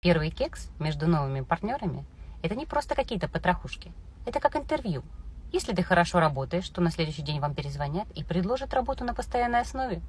Первый кекс между новыми партнерами – это не просто какие-то потрохушки. Это как интервью. Если ты хорошо работаешь, то на следующий день вам перезвонят и предложат работу на постоянной основе.